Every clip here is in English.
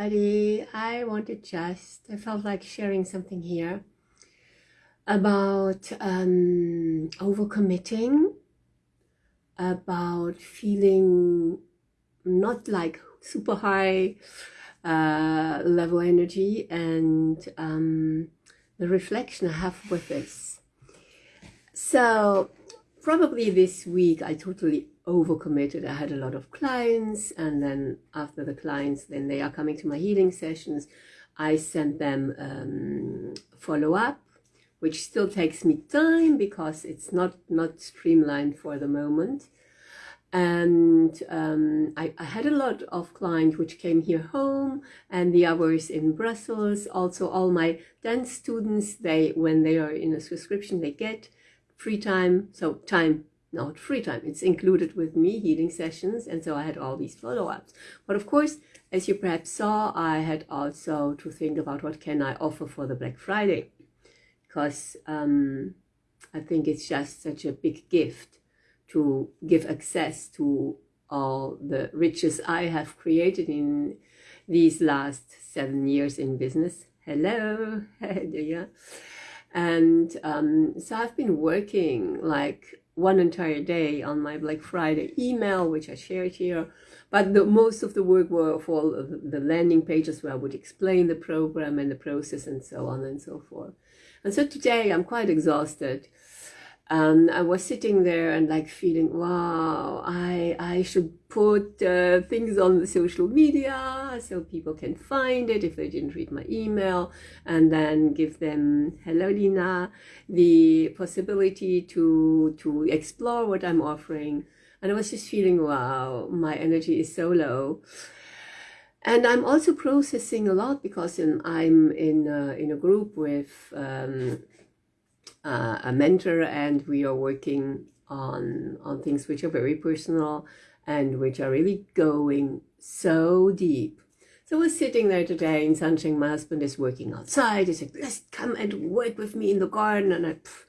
I wanted just, I felt like sharing something here about um, overcommitting, about feeling not like super high uh, level energy and um, the reflection I have with this. So probably this week I totally overcommitted. I had a lot of clients and then after the clients, then they are coming to my healing sessions. I send them um, follow up, which still takes me time because it's not, not streamlined for the moment. And um, I, I had a lot of clients which came here home and the others in Brussels. Also all my dance students, they when they are in a subscription, they get free time. So time not free time. It's included with me healing sessions. And so I had all these follow-ups. But of course, as you perhaps saw, I had also to think about what can I offer for the Black Friday. Because um, I think it's just such a big gift to give access to all the riches I have created in these last seven years in business. Hello, yeah. And um, so I've been working like one entire day on my Black Friday email, which I shared here. But the, most of the work were for the landing pages where I would explain the program and the process and so on and so forth. And so today I'm quite exhausted and I was sitting there and like feeling, wow, I, I should put uh, things on the social media so people can find it if they didn't read my email and then give them, hello Lina, the possibility to, to explore what I'm offering. And I was just feeling, wow, my energy is so low. And I'm also processing a lot because in, I'm in in a group with um, uh, a mentor and we are working on, on things which are very personal and which are really going so deep. So we're sitting there today in sunshine. My husband is working outside. He said, let's come and work with me in the garden. And I, pff,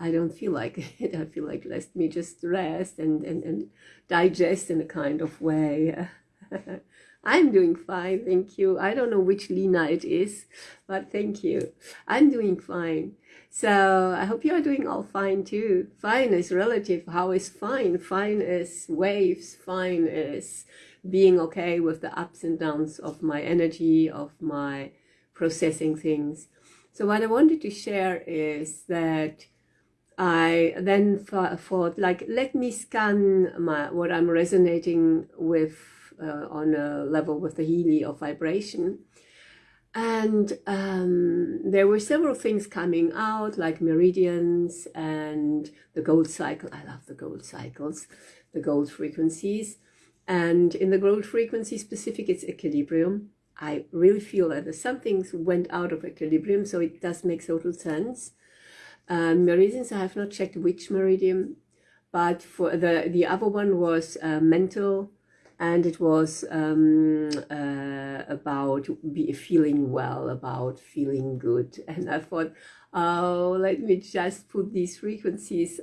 I don't feel like it. I feel like let me just rest and, and, and digest in a kind of way. I'm doing fine, thank you. I don't know which Lina it is, but thank you. I'm doing fine. So I hope you are doing all fine too. Fine is relative. How is fine? Fine is waves. Fine is being okay with the ups and downs of my energy, of my processing things. So what I wanted to share is that I then thought, like, let me scan my what I'm resonating with uh, on a level with the Healy of vibration and um, there were several things coming out like meridians and the gold cycle. I love the gold cycles, the gold frequencies. And in the gold frequency specific, it's equilibrium. I really feel that some things went out of equilibrium, so it does make total sense. Um, meridians, I have not checked which meridian, but for the, the other one was uh, mental and it was um, uh, about be feeling well, about feeling good. And I thought, oh, let me just put these frequencies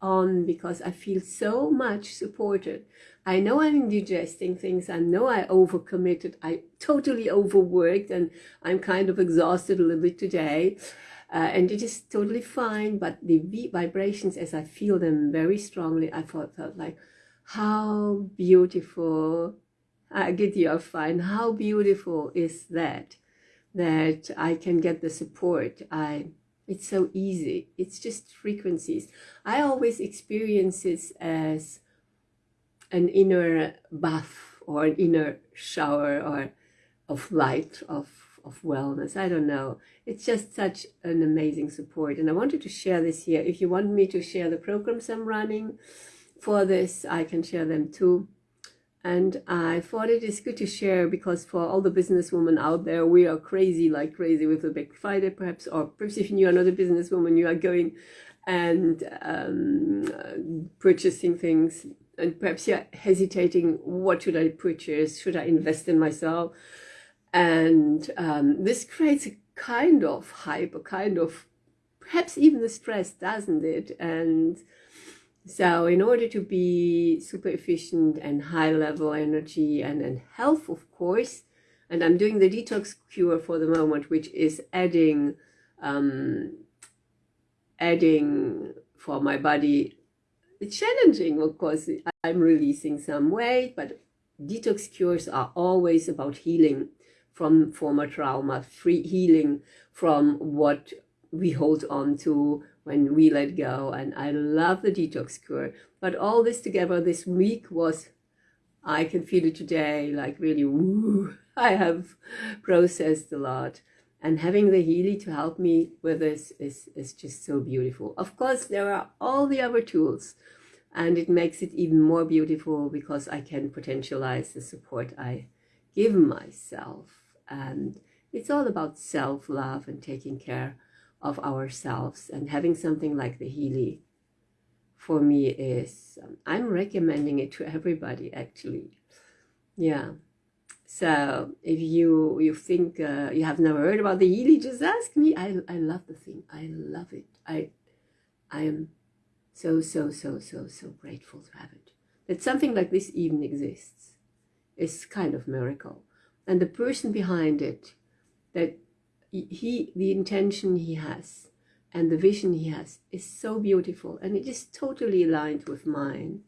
on because I feel so much supported. I know I'm digesting things. I know I overcommitted. I totally overworked and I'm kind of exhausted a little bit today. Uh, and it is totally fine. But the vibrations, as I feel them very strongly, I felt, felt like, how beautiful, I get you fine, how beautiful is that, that I can get the support. I, it's so easy. It's just frequencies. I always experience this as an inner bath or an inner shower or of light, of, of wellness. I don't know. It's just such an amazing support. And I wanted to share this here. If you want me to share the programs I'm running, for this I can share them too. And I thought it is good to share because for all the businesswomen out there we are crazy like crazy with the Black Friday perhaps or perhaps if you are not a businesswoman you are going and um, purchasing things. And perhaps you're hesitating what should I purchase? Should I invest in myself? And um, this creates a kind of hype a kind of perhaps even the stress doesn't it? And so in order to be super efficient and high level energy and, and health, of course, and I'm doing the detox cure for the moment, which is adding, um, adding for my body. It's challenging, of course. I'm releasing some weight, but detox cures are always about healing from former trauma, free healing from what we hold on to when we let go. And I love the detox cure. But all this together this week was, I can feel it today, like really, woo, I have processed a lot. And having the Healy to help me with this is, is just so beautiful. Of course, there are all the other tools and it makes it even more beautiful because I can potentialize the support I give myself. And it's all about self-love and taking care of ourselves. And having something like the Healy for me is um, I'm recommending it to everybody actually. Yeah. So if you you think uh, you have never heard about the Healy just ask me. I, I love the thing. I love it. I I am so so so so so grateful to have it. That something like this even exists. Is kind of miracle. And the person behind it that he the intention he has and the vision he has is so beautiful and it is totally aligned with mine.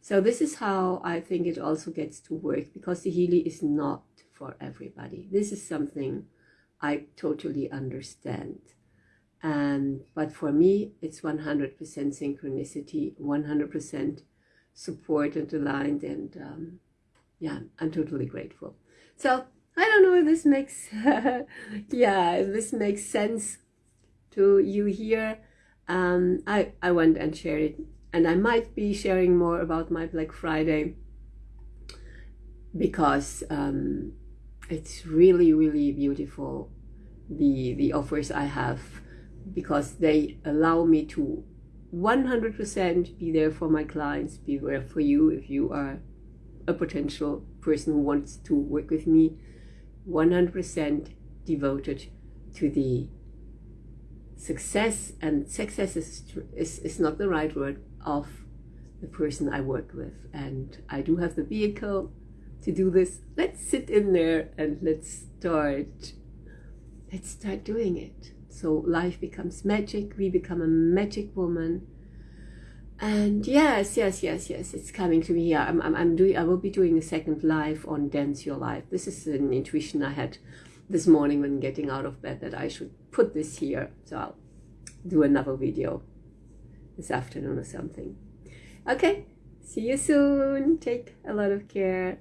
So this is how I think it also gets to work because the Healy is not for everybody. This is something I totally understand. And but for me it's 100% synchronicity 100% support and aligned and um, yeah I'm totally grateful. So I don't know if this makes, yeah, if this makes sense to you here. Um, I, I went and shared it. And I might be sharing more about my Black Friday because um, it's really, really beautiful, the, the offers I have, because they allow me to 100% be there for my clients, be there for you if you are a potential person who wants to work with me 100% devoted to the success and success is, is, is not the right word of the person I work with. And I do have the vehicle to do this. Let's sit in there and let's start let's start doing it. So life becomes magic. We become a magic woman and yes yes yes yes it's coming to me. Yeah I'm, I'm, I'm doing i will be doing a second live on dance your life. This is an intuition i had this morning when getting out of bed that i should put this here. So i'll do another video this afternoon or something. Okay see you soon. Take a lot of care